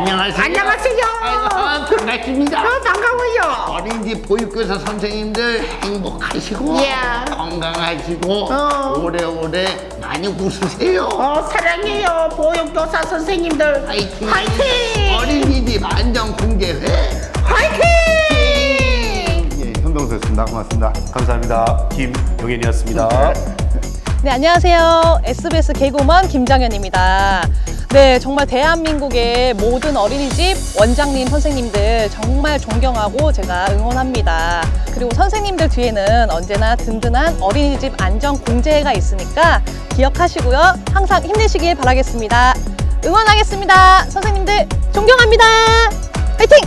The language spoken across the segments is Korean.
안녕하세요. 안녕하세요. 아이고, 반갑습니다. 어, 반가워요. 어린이집 보육교사 선생님들 행복하시고 예. 건강하시고 어. 오래오래 많이 웃으세요. 어, 사랑해요. 보육교사 선생님들. 화이팅! 화이팅! 어린이집 안전공개회 화이팅! 예, 현병수였습니다. 고맙습니다. 감사합니다. 김용현이었습니다. 네, 안녕하세요. SBS 개구먼 김정현입니다. 네, 정말 대한민국의 모든 어린이집 원장님, 선생님들 정말 존경하고 제가 응원합니다. 그리고 선생님들 뒤에는 언제나 든든한 어린이집 안전 공제가 있으니까 기억하시고요. 항상 힘내시길 바라겠습니다. 응원하겠습니다. 선생님들 존경합니다. 화이팅!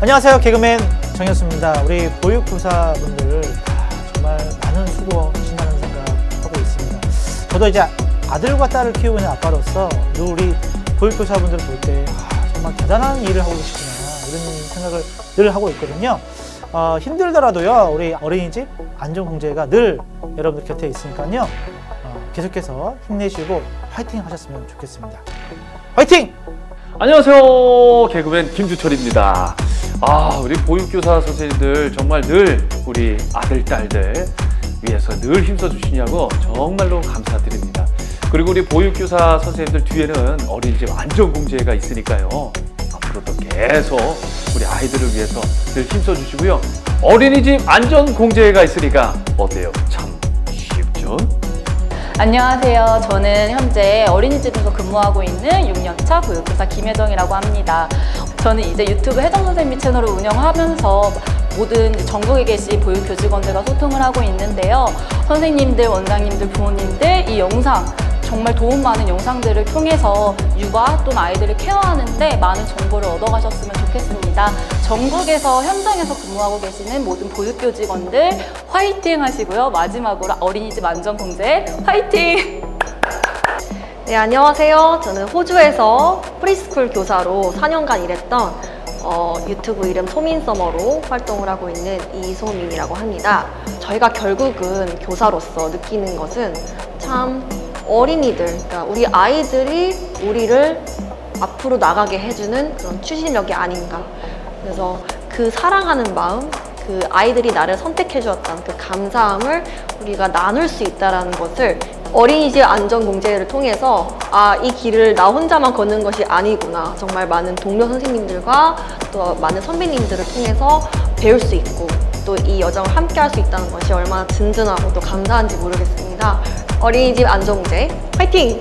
안녕하세요 개그맨 정현수입니다 우리 보육교사분들 아, 정말 많은 수고하신다는 생각하고 있습니다 저도 이제 아들과 딸을 키우고 있는 아빠로서 늘 우리 보육교사분들을 볼때 아, 정말 대단한 일을 하고 계시구나 이런 생각을 늘 하고 있거든요 어, 힘들더라도요 우리 어린이집 안전공제가 늘 여러분들 곁에 있으니까요 어, 계속해서 힘내시고 화이팅 하셨으면 좋겠습니다 화이팅! 안녕하세요. 개그맨 김주철입니다. 아, 우리 보육교사 선생님들 정말 늘 우리 아들, 딸들 위해서 늘 힘써 주시냐고 정말로 감사드립니다. 그리고 우리 보육교사 선생님들 뒤에는 어린이집 안전공제가 있으니까요. 앞으로도 계속 우리 아이들을 위해서 늘 힘써주시고요. 어린이집 안전공제가 있으니까 어때요? 참 쉽죠? 안녕하세요. 저는 현재 어린이집에서 근무하고 있는 6년차 보육교사 김혜정이라고 합니다. 저는 이제 유튜브 혜정 선생님 채널을 운영하면서 모든 전국에 계신 보육교직원들과 소통을 하고 있는데요. 선생님들, 원장님들, 부모님들 이 영상 정말 도움 많은 영상들을 통해서 육아 또는 아이들을 케어하는데 많은 정보를 얻어가셨으면 좋겠습니다. 전국에서 현장에서 근무하고 계시는 모든 보육교직원들 화이팅 하시고요. 마지막으로 어린이집 안전공제 화이팅! 네, 안녕하세요. 저는 호주에서 preschool 교사로 4년간 일했던 어, 유튜브 이름 소민서머로 활동을 하고 있는 이소민이라고 합니다. 저희가 결국은 교사로서 느끼는 것은 참 어린이들, 그러니까 우리 아이들이 우리를 앞으로 나가게 해주는 그런 추진력이 아닌가. 그래서 그 사랑하는 마음, 그 아이들이 나를 선택해 주었다는 그 감사함을 우리가 나눌 수 있다는 것을 어린이집 안전공제를 통해서 아, 이 길을 나 혼자만 걷는 것이 아니구나. 정말 많은 동료 선생님들과 또 많은 선배님들을 통해서 배울 수 있고 또 이 여정을 함께 할 수 있다는 것이 얼마나 든든하고 또 감사한지 모르겠습니다. 어린이집 안전공제 화이팅!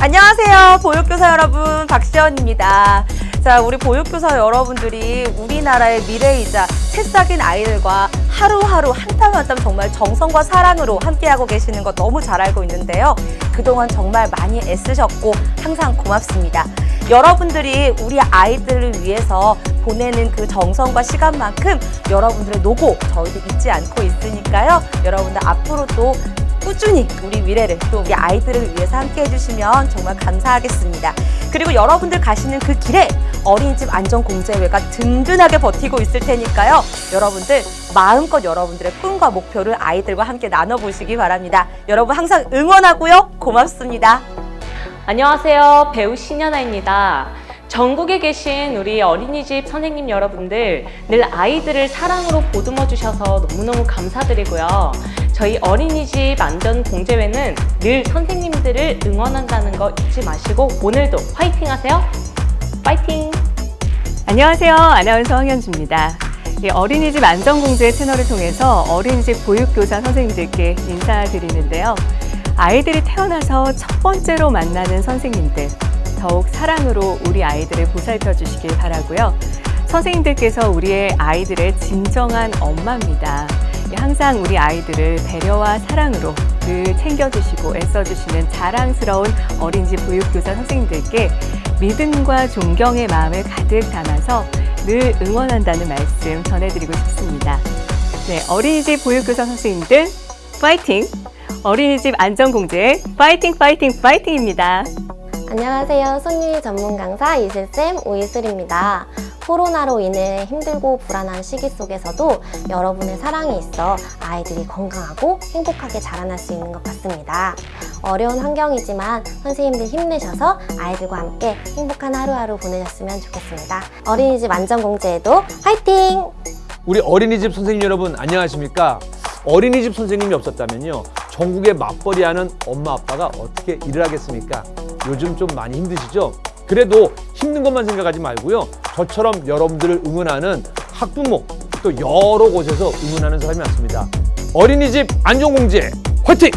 안녕하세요. 보육교사 여러분, 박시연입니다. 자, 우리 보육교사 여러분들이 우리나라의 미래이자 새싹인 아이들과 하루하루 한 땀 한 땀 정말 정성과 사랑으로 함께하고 계시는 거 너무 잘 알고 있는데요. 그동안 정말 많이 애쓰셨고 항상 고맙습니다. 여러분들이 우리 아이들을 위해서 보내는 그 정성과 시간만큼 여러분들의 노고 저희도 잊지 않고 있으니까요. 여러분들 앞으로 또 꾸준히 우리 미래를 또 우리 아이들을 위해서 함께 해주시면 정말 감사하겠습니다. 그리고 여러분들 가시는 그 길에 어린이집 안전공제회가 든든하게 버티고 있을 테니까요. 여러분들 마음껏 여러분들의 꿈과 목표를 아이들과 함께 나눠보시기 바랍니다. 여러분 항상 응원하고요. 고맙습니다. 안녕하세요. 배우 신현아입니다. 전국에 계신 우리 어린이집 선생님 여러분들 늘 아이들을 사랑으로 보듬어 주셔서 너무너무 감사드리고요. 저희 어린이집 안전공제회는 늘 선생님들을 응원한다는 거 잊지 마시고 오늘도 화이팅 하세요. 파이팅! 안녕하세요. 아나운서 황현주입니다. 이 어린이집 안전공제 채널을 통해서 어린이집 보육교사 선생님들께 인사드리는데요. 아이들이 태어나서 첫 번째로 만나는 선생님들, 더욱 사랑으로 우리 아이들을 보살펴 주시길 바라고요. 선생님들께서 우리의 아이들의 진정한 엄마입니다. 항상 우리 아이들을 배려와 사랑으로 늘 챙겨주시고 애써주시는 자랑스러운 어린이집 보육교사 선생님들께 믿음과 존경의 마음을 가득 담아서 늘 응원한다는 말씀 전해드리고 싶습니다. 네, 어린이집 보육교사 선생님들 파이팅! 어린이집 안전공제 파이팅 파이팅 파이팅입니다. 안녕하세요. 손유희 전문 강사 이슬쌤 오이슬입니다. 코로나로 인해 힘들고 불안한 시기 속에서도 여러분의 사랑이 있어 아이들이 건강하고 행복하게 자라날 수 있는 것 같습니다. 어려운 환경이지만 선생님들 힘내셔서 아이들과 함께 행복한 하루하루 보내셨으면 좋겠습니다. 어린이집 안전공제에도 화이팅! 우리 어린이집 선생님 여러분 안녕하십니까? 어린이집 선생님이 없었다면요 전국에 맞벌이하는 엄마 아빠가 어떻게 일을 하겠습니까? 요즘 좀 많이 힘드시죠? 그래도 힘든 것만 생각하지 말고요 저처럼 여러분들을 응원하는 학부모 또 여러 곳에서 응원하는 사람이 많습니다 어린이집 안전공제 화이팅!